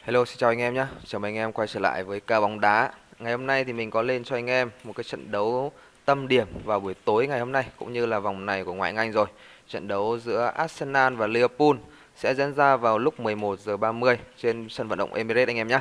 Hello, xin chào anh em nhé. Chào mừng anh em quay trở lại với ca bóng đá. Ngày hôm nay thì mình có lên cho anh em một cái trận đấu tâm điểm vào buổi tối ngày hôm nay cũng như là vòng này của ngoại hạng Anh rồi. Trận đấu giữa Arsenal và Liverpool sẽ diễn ra vào lúc 11 giờ 30 trên sân vận động Emirates anh em nhé.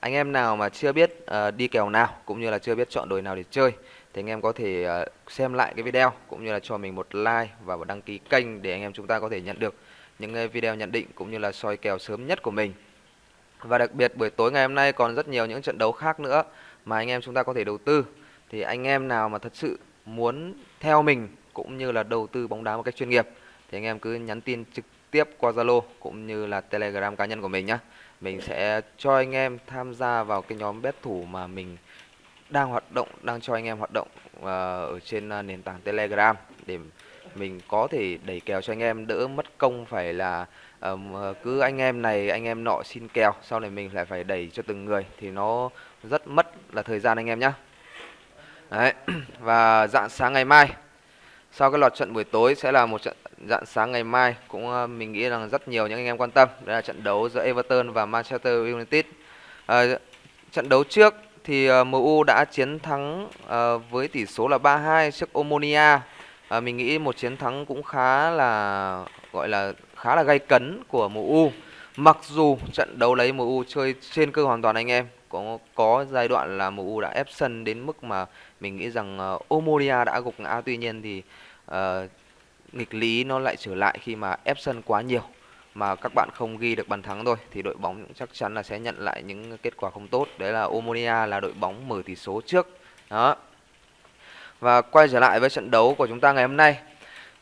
Anh em nào mà chưa biết uh, đi kèo nào cũng như là chưa biết chọn đội nào để chơi thì anh em có thể uh, xem lại cái video cũng như là cho mình một like và một đăng ký kênh để anh em chúng ta có thể nhận được những video nhận định cũng như là soi kèo sớm nhất của mình. Và đặc biệt buổi tối ngày hôm nay còn rất nhiều những trận đấu khác nữa mà anh em chúng ta có thể đầu tư. Thì anh em nào mà thật sự muốn theo mình cũng như là đầu tư bóng đá một cách chuyên nghiệp thì anh em cứ nhắn tin trực tiếp qua Zalo cũng như là Telegram cá nhân của mình nhé. Mình sẽ cho anh em tham gia vào cái nhóm bet thủ mà mình đang hoạt động, đang cho anh em hoạt động uh, ở trên uh, nền tảng Telegram để mình có thể đẩy kèo cho anh em đỡ mất công phải là Ờ, cứ anh em này anh em nọ xin kèo sau này mình lại phải đẩy cho từng người thì nó rất mất là thời gian anh em nhé Đấy. và dạng sáng ngày mai sau cái loạt trận buổi tối sẽ là một trận dạng sáng ngày mai cũng ờ, mình nghĩ rằng rất nhiều những anh em quan tâm. Đó là trận đấu giữa Everton và Manchester United. À, trận đấu trước thì uh, MU đã chiến thắng uh, với tỷ số là 3-2 trước Omonia. À, mình nghĩ một chiến thắng cũng khá là gọi là khá là gay cấn của MU mặc dù trận đấu lấy MU chơi trên cơ hoàn toàn anh em có có giai đoạn là MU đã ép sân đến mức mà mình nghĩ rằng ờ, uh, Omonia đã gục ngã. Tuy nhiên thì uh, nghịch lý nó lại trở lại khi mà ép sân quá nhiều mà các bạn không ghi được bàn thắng thôi. Thì đội bóng chắc chắn là sẽ nhận lại những kết quả không tốt. Đấy là Omonia là đội bóng mở tỷ số trước. Đó. Và quay trở lại với trận đấu của chúng ta ngày hôm nay.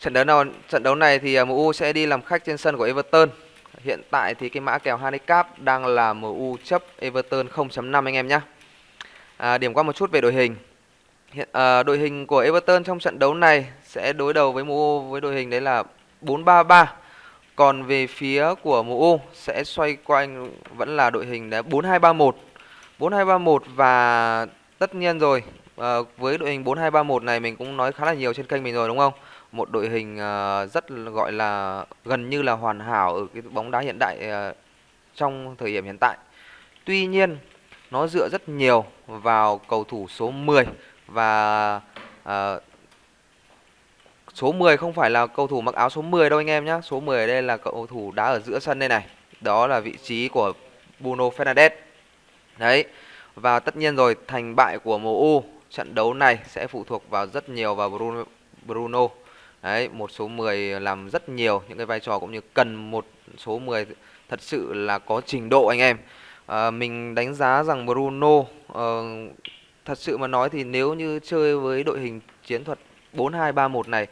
Trận đấu nào trận đấu này thì à, MU sẽ đi làm khách trên sân của Everton. Hiện tại thì cái mã kèo handicap đang là MU chấp Everton 0.5 anh em nhé. À, điểm qua một chút về đội hình. Hiện à, đội hình của Everton trong trận đấu này sẽ đối đầu với MU với đội hình đấy là 4-3-3. Còn về phía của MU sẽ xoay quanh vẫn là đội hình đấy 4-2-3-1. 4-2-3-1 và tất nhiên rồi À, với đội hình 4-2-3-1 này mình cũng nói khá là nhiều trên kênh mình rồi đúng không? Một đội hình ờ, rất gọi là gần như là hoàn hảo ở cái bóng đá hiện đại ờ, trong thời điểm hiện tại. Tuy nhiên nó dựa rất nhiều vào cầu thủ số 10 và uh, số 10 không phải là cầu thủ mặc áo số 10 đâu anh em nhé. Số 10 ở đây là cầu thủ đá ở giữa sân đây này. Đó là vị trí của Bruno Fernandes. Đấy. Và tất nhiên rồi thành bại của MU trận đấu này sẽ phụ thuộc vào rất nhiều vào Bruno, Bruno. Đấy, một số 10 làm rất nhiều những cái vai trò cũng như cần một số 10 thật sự là có trình độ anh em. À, mình đánh giá rằng Bruno uh, thật sự mà nói thì nếu như chơi với đội hình chiến thuật 4231 này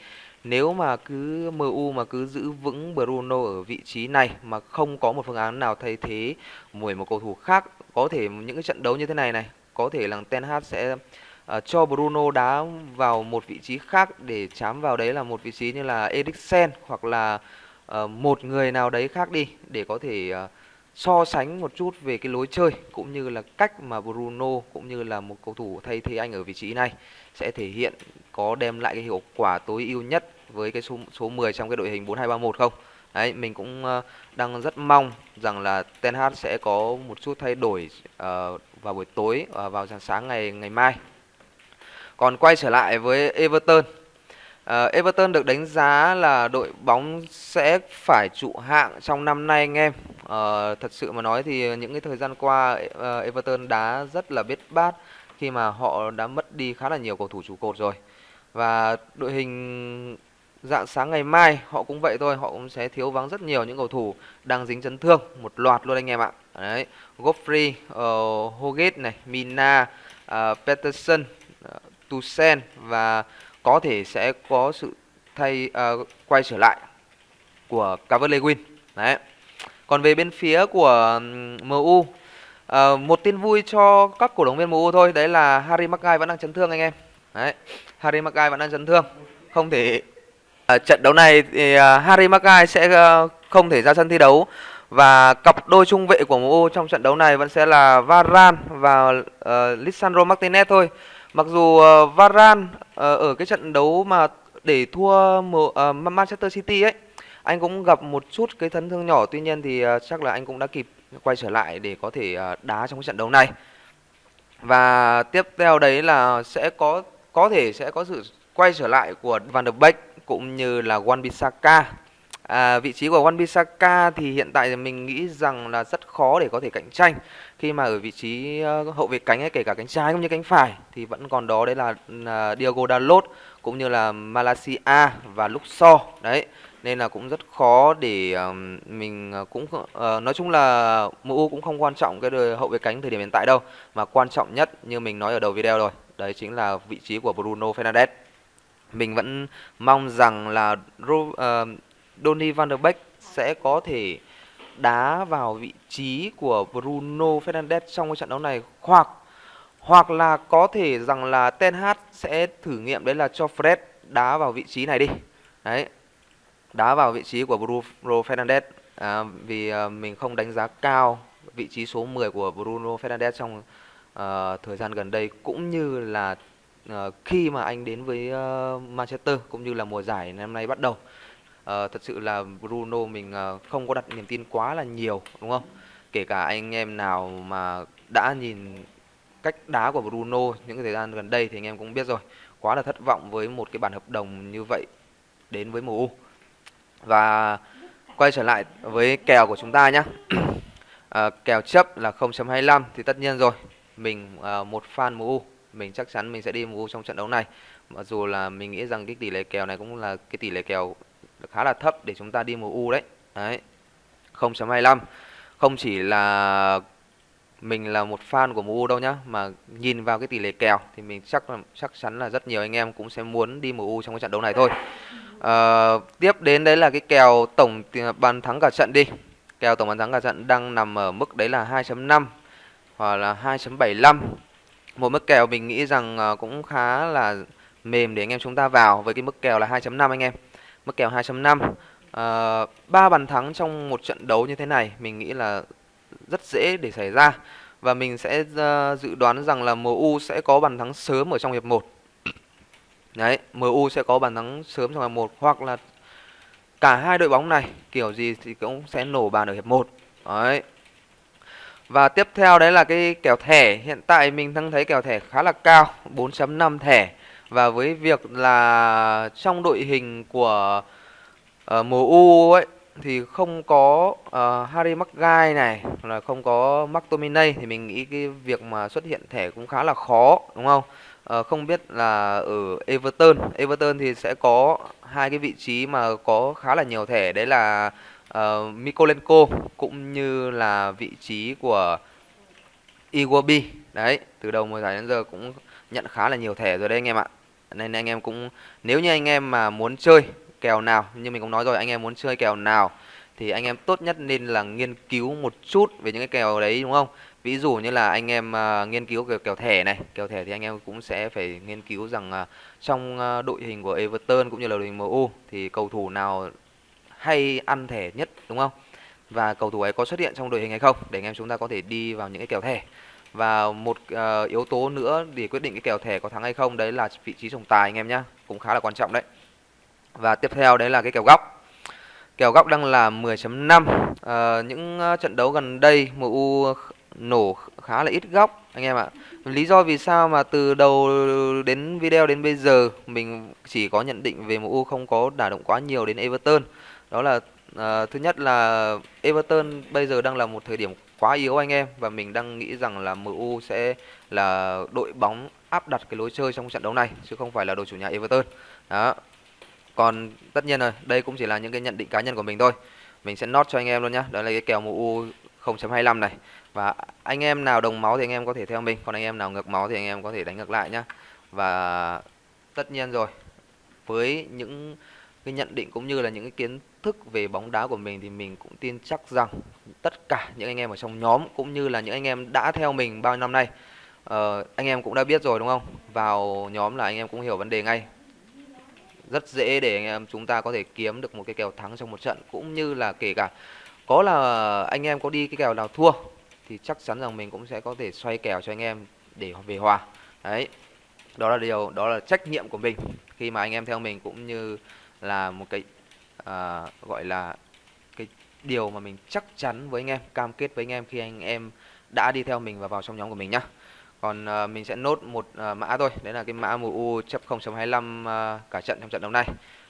nếu mà cứ MU mà cứ giữ vững Bruno ở vị trí này mà không có một phương án nào thay thế mùi một cầu thủ khác có thể những cái trận đấu như thế này này có thể là Ten Hag sẽ uh, cho Bruno đá vào một vị trí khác để chám vào đấy là một vị trí như là Eriksen hoặc là uh, một người nào đấy khác đi để có thể uh, so sánh một chút về cái lối chơi cũng như là cách mà Bruno cũng như là một cầu thủ thay thế anh ở vị trí này sẽ thể hiện có đem lại cái hiệu quả tối ưu nhất với cái số số 10 trong cái đội hình 4231 không? Đấy, mình cũng uh, đang rất mong rằng là Ten Hag sẽ có một chút thay đổi uh, vào buổi tối uh, vào sáng sáng ngày ngày mai còn quay trở lại với Everton. Uh, Everton được đánh giá là đội bóng sẽ phải trụ hạng trong năm nay anh em. Uh, Thật sự mà nói thì những cái thời gian qua uh, Everton đá rất là biết bát Khi mà họ đã mất đi khá là nhiều cầu thủ trụ cột rồi. Và đội hình dạng sáng ngày mai họ cũng vậy thôi Họ cũng sẽ thiếu vắng rất nhiều những cầu thủ đang dính chấn thương Một loạt luôn anh em ạ. Đấy, Godfrey, uh, Hoggett này, Mina, uh, Peterson Tuchel và có thể sẽ có sự thay uh, quay trở lại của Calvert-Lewin. Đấy. Còn về bên phía của MU, uh, ờ, một tin vui cho các cổ động viên MU thôi, đấy là Harry Maguire vẫn đang chấn thương anh em. Đấy. Harry Maguire vẫn đang chấn thương, không thể uh, trận đấu này thì uh, Harry Maguire sẽ uh, không thể ra sân thi đấu và cặp đôi trung vệ của MU trong trận đấu này vẫn sẽ là Varane và uh, Lisandro Martinez thôi. Mặc dù uh, Varane uh, ở cái trận đấu mà để thua uh, Manchester City ấy anh cũng gặp một chút cái chấn thương nhỏ. Tuy nhiên thì uh, chắc là anh cũng đã kịp quay trở lại để có thể uh, đá trong cái trận đấu này. Và tiếp theo đấy là sẽ có có thể sẽ có sự quay trở lại của Van der Beek cũng như là Wan Bissaka. À, vị trí của Wan Bissaka thì hiện tại thì mình nghĩ rằng là rất khó để có thể cạnh tranh. Khi mà ở vị trí uh, hậu vệ cánh hay kể cả cánh trái cũng như cánh phải thì vẫn còn đó đấy là à, uh, Diogo Dalot cũng như là Malaysia và Luxor đấy. Nên là cũng rất khó để um, mình ờ, cũng uh, nói chung là MU cũng không quan trọng cái đời hậu vệ cánh thời điểm hiện tại đâu mà quan trọng nhất như mình nói ở đầu video rồi đấy chính là vị trí của Bruno Fernandes. Mình vẫn mong rằng là uh, Donny van der Beek sẽ có thể đá vào vị trí của Bruno Fernandes trong cái trận đấu này hoặc hoặc là có thể rằng là Ten Hag sẽ thử nghiệm đấy là cho Fred đá vào vị trí này đi. Đấy. Đá vào vị trí của Bruno Fernandes à, vì à, mình không đánh giá cao vị trí số 10 của Bruno Fernandes trong à, thời gian gần đây cũng như là à, khi mà anh đến với à, Manchester cũng như là mùa giải năm nay bắt đầu uh, thật sự là Bruno mình uh, không có đặt niềm tin quá là nhiều đúng không? Kể cả anh em nào mà đã nhìn cách đá của Bruno những cái thời gian gần đây thì anh em cũng biết rồi. Quá là thất vọng với một cái bản hợp đồng như vậy đến với MU và quay trở lại với kèo của chúng ta nhé à, ờ, kèo chấp là 0.25 thì tất nhiên rồi. Mình à, một fan MU mình chắc chắn mình sẽ đi MU trong trận đấu này. Mặc dù là mình nghĩ rằng cái tỷ lệ kèo này cũng là cái tỷ lệ kèo khá là thấp để chúng ta đi MU đấy. Đấy. 0.25. Không chỉ là mình là một fan của MU đâu nhá, mà nhìn vào cái tỷ lệ kèo thì mình chắc là chắc chắn là rất nhiều anh em cũng sẽ muốn đi MU trong cái trận đấu này thôi. À, tiếp đến đấy là cái kèo tổng ờ, bàn thắng cả trận đi. Kèo tổng bàn thắng cả trận đang nằm ở mức đấy là 2.5 hoặc là 2.75. Một mức kèo mình nghĩ rằng ờ, cũng khá là mềm để anh em chúng ta vào với cái mức kèo là 2.5 anh em mức kèo 2.5 à, 3 bàn thắng trong một trận đấu như thế này mình nghĩ là rất dễ để xảy ra. Và mình sẽ uh, dự đoán rằng là MU sẽ có bàn thắng sớm ở trong hiệp 1 đấy MU sẽ có bàn thắng sớm trong hiệp 1 hoặc là cả hai đội bóng này kiểu gì thì cũng sẽ nổ bàn ở hiệp 1 đấy. Và tiếp theo đấy là cái kèo thẻ. Hiện tại mình đang thấy kèo thẻ khá là cao 4.5 thẻ và với việc là trong đội hình của ờ, uh, MU ấy thì không có uh, Harry Maguire này là không có McTominay thì mình nghĩ cái việc mà xuất hiện thẻ cũng khá là khó đúng không? Uh, không biết là ở Everton, Everton thì sẽ có hai cái vị trí mà có khá là nhiều thẻ đấy là uh, Mikolenko cũng như là vị trí của Iwobi. Đấy, từ đầu mùa giải đến giờ cũng nhận khá là nhiều thẻ rồi đấy anh em ạ nên anh em cũng nếu như anh em mà muốn chơi kèo nào như mình cũng nói rồi anh em muốn chơi kèo nào thì anh em tốt nhất nên là nghiên cứu một chút về những cái kèo đấy đúng không? Ví dụ như là anh em uh, nghiên cứu kèo, kèo thẻ này kèo thẻ thì anh em cũng sẽ phải nghiên cứu rằng uh, trong uh, đội hình của Everton cũng như là đội hình MU thì cầu thủ nào hay ăn thẻ nhất đúng không? Và cầu thủ ấy có xuất hiện trong đội hình hay không? Để anh em chúng ta có thể đi vào những cái kèo thẻ và một uh, yếu tố nữa để quyết định cái kèo thẻ có thắng hay không đấy là vị trí trọng tài anh em nhé cũng khá là quan trọng đấy. Và tiếp theo đấy là cái kèo góc. Kèo góc đang là 10.5 uh, ờ, những uh, trận đấu gần đây MU nổ khá là ít góc anh em ạ. Lý do vì sao mà từ đầu đến video đến bây giờ mình chỉ có nhận định về MU không có đả động quá nhiều đến Everton. Đó là uh, thứ nhất là Everton bây giờ đang là một thời điểm quá yếu anh em và mình đang nghĩ rằng là MU sẽ là đội bóng áp đặt cái lối chơi trong trận đấu này chứ không phải là đội chủ nhà Everton. Đó. Còn tất nhiên rồi, đây cũng chỉ là những cái nhận định cá nhân của mình thôi. Mình sẽ nốt cho anh em luôn nhá. Đó là cái kèo MU 0.25 này. Và anh em nào đồng máu thì anh em có thể theo mình, còn anh em nào ngược máu thì anh em có thể đánh ngược lại nhá. Và tất nhiên rồi, với những cái nhận định cũng như là những cái kiến thức về bóng đá của mình thì mình cũng tin chắc rằng tất cả những anh em ở trong nhóm cũng như là những anh em đã theo mình bao năm nay uh, anh em cũng đã biết rồi đúng không? Vào nhóm là anh em cũng hiểu vấn đề ngay. Rất dễ để anh em chúng ta có thể kiếm được một cái kèo thắng trong một trận cũng như là kể cả có là anh em có đi cái kèo nào thua thì chắc chắn rằng mình cũng sẽ có thể xoay kèo cho anh em để về hòa. Đấy đó là điều đó là trách nhiệm của mình khi mà anh em theo mình cũng như là một cái à, gọi là cái điều mà mình chắc chắn với anh em, cam kết với anh em khi anh em đã đi theo mình và vào trong nhóm của mình nhá. Còn à, mình sẽ nốt một à, mã thôi, đấy là cái mã MU chấp 0.25 à, cả trận trong trận đấu này.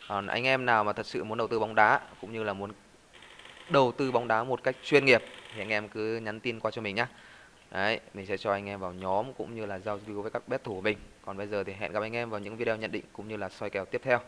Còn anh em nào mà thật sự muốn đầu tư bóng đá cũng như là muốn đầu tư bóng đá một cách chuyên nghiệp thì anh em cứ nhắn tin qua cho mình nhá. Đấy, mình sẽ cho anh em vào nhóm cũng như là giao lưu với các bet thủ của mình. Còn bây giờ thì hẹn gặp anh em vào những video nhận định cũng như là soi kèo tiếp theo.